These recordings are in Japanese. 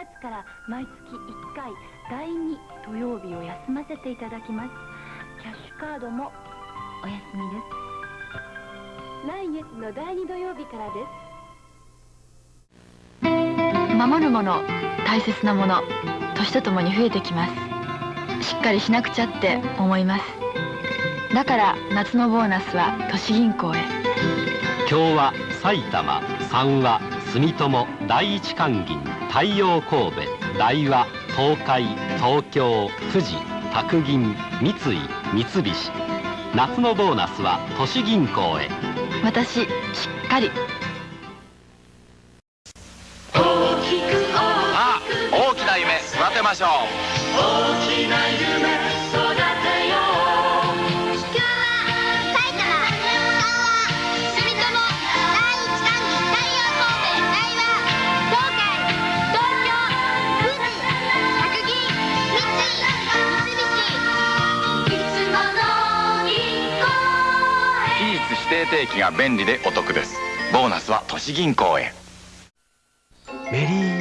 月から毎月1回第2土曜日を休ませていただきます。キャッシュカードもお休みです。来月の第2土曜日からです。守るもの大切なもの年とともに増えてきます。しっかりしなくちゃって思います。だから夏のボーナスは都市銀行へ。今日は埼玉三和住友第一関銀太陽神戸大和東海東京富士白銀三井三菱。夏のボーナスは都市銀行へ。私しっかり。さあ大きな夢育てましょう。大きな夢期日指定定期が便利でお得です。ボーナスは都市銀行へ。メリー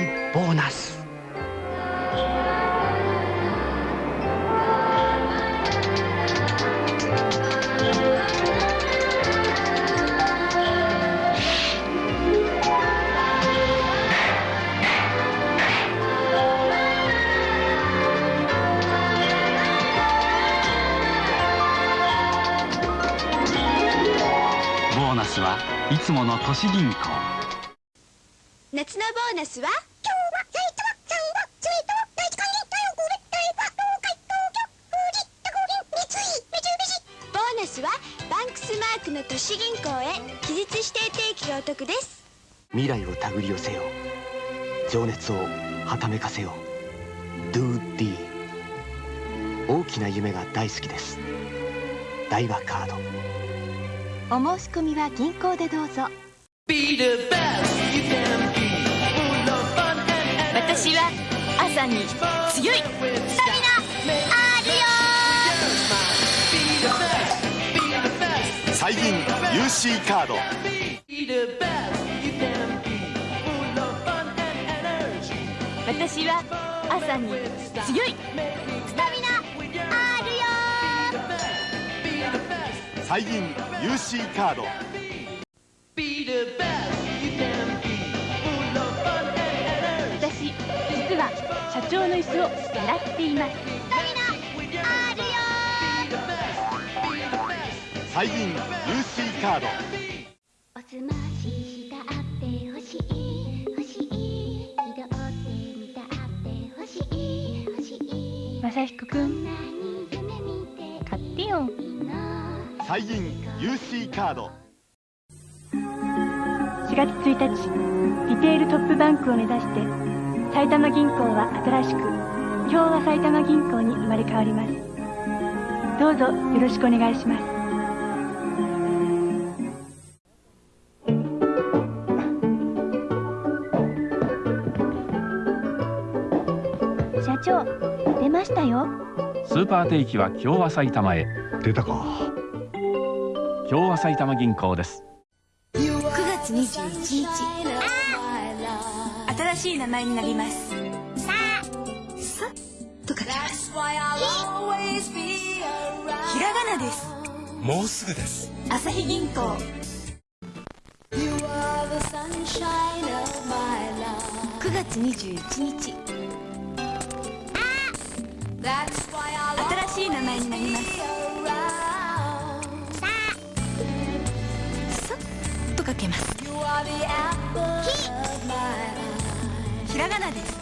スはいつもの都市銀行。夏のボーナスは？今日は埼玉三和住友第一関銀太陽神戸大和東海東京富士白銀三井三菱ボーナスはバンクスマークの都市銀行へ期日指定定期がお得です未来を手繰り寄せよう情熱をはためかせよう Do D 大きな夢が大好きです大和カードお申し込みは銀行でどうぞ。私は朝に強いスタミナあるよ。最近 UC カード。私は朝に強いスタミナ最近 UC カード。私実は社長の椅子を狙っています。あるよ最近 UC カード。おすまししたってほしい。欲しい。拾ってみたってほしい。欲しい。正彦くん最近 UC カード。4月1日リテールトップバンクを目指して埼玉銀行は新しく今日は埼玉銀行に生まれ変わります。どうぞよろしくお願いします。社長出ましたよ。スーパー定期は共和埼玉へ。出たか共和埼玉銀行です。9月21日。新しい名前になります。さあさと書きます。ひらがなです。もうすぐです。朝日銀行。9月21日。新と書けます。ひらがなです。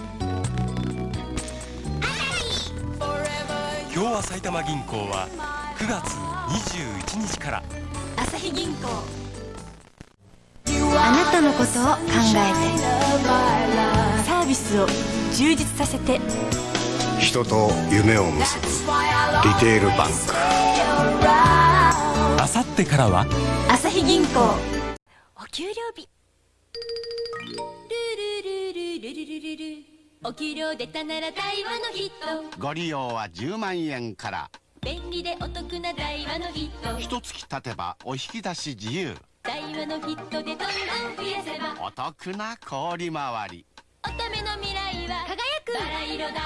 今日は埼玉銀行は9月21日から。朝日銀行。あなたのことを考えてサービスを充実させて。人と夢を結ぶ。リテールバンク。あさってからは？朝日銀行。お給料日。ルルルルルルルルルお給料出たなら大和のヒット。ご利用は10万円から。便利でお得な大和のヒット。一月経てばお引き出し自由。大和のヒットでどんどん増やせば。お得な氷回り。乙女の未来は色だ。バラ色だ。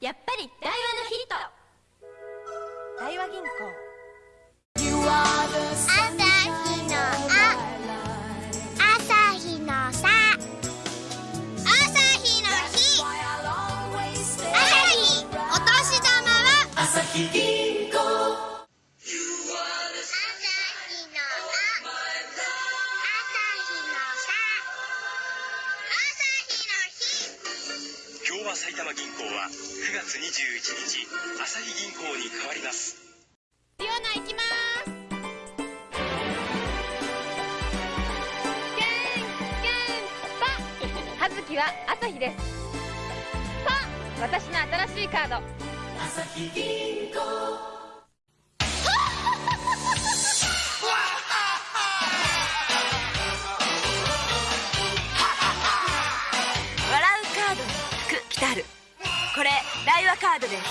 やっぱり大和のヒット。大和銀行埼玉銀行は9月21日朝日銀行に変わります。リオナ行きます。ゲンゲンパ。葉月は朝日です。パ。私の新しいカード朝日銀行。笑うカードに福来たる。これ大和カードです。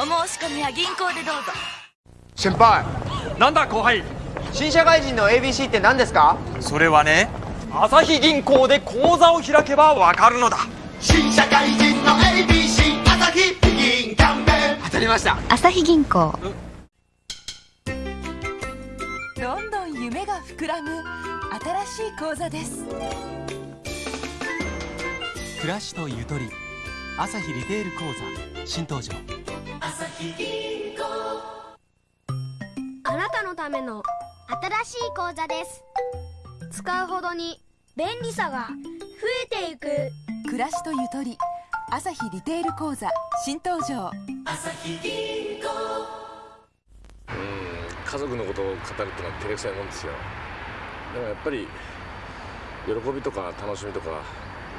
お申し込みは銀行でどうぞ。先輩。なんだ後輩。新社会人の ABC って何ですか？それはね朝日銀行で口座を開けばわかるのだ。新社会人の ABC 朝日銀キャンペーン当たりました。朝日銀行。どんどん夢が膨らむ新しい講座です。暮らしとゆとり。朝日リテール講座。新登場。朝日銀行。あなたのための新しい講座です。使うほどに便利さが増えていく。暮らしとゆとり朝日リテール講座新登場。朝日銀行。家族のことを語るっていうのは照れくさいもんですよ。でもやっぱり喜びとか楽しみとか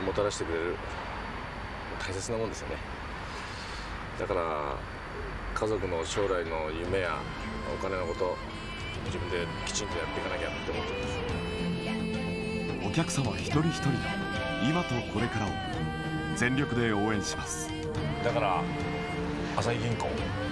もたらしてくれる大切なもんですよね。だから家族の将来の夢やお金のこと自分できちんとやっていかなきゃって思ってるんです。お客様一人一人の今とこれからを全力で応援します。だから朝日銀行。